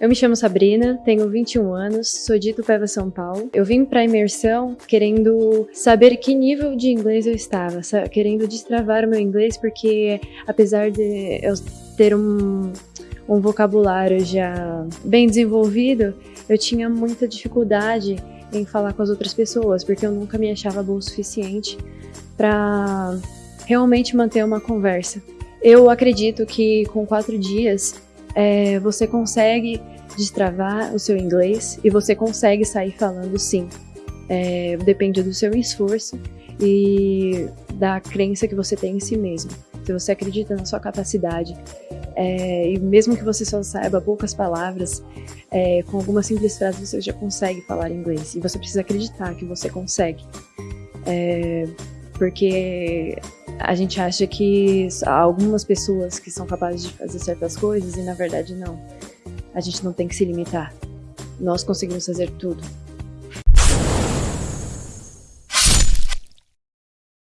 Eu me chamo Sabrina, tenho 21 anos, sou de Itupeva, São Paulo. Eu vim para a imersão querendo saber que nível de inglês eu estava, querendo destravar o meu inglês, porque apesar de eu ter um, um vocabulário já bem desenvolvido, eu tinha muita dificuldade em falar com as outras pessoas, porque eu nunca me achava boa o suficiente para realmente manter uma conversa. Eu acredito que com quatro dias é, você consegue destravar o seu inglês e você consegue sair falando sim. É, depende do seu esforço e da crença que você tem em si mesmo. Se você acredita na sua capacidade, é, e mesmo que você só saiba poucas palavras, é, com algumas simples frases você já consegue falar inglês. E você precisa acreditar que você consegue. É, porque a gente acha que há algumas pessoas que são capazes de fazer certas coisas e na verdade não. A gente não tem que se limitar. Nós conseguimos fazer tudo.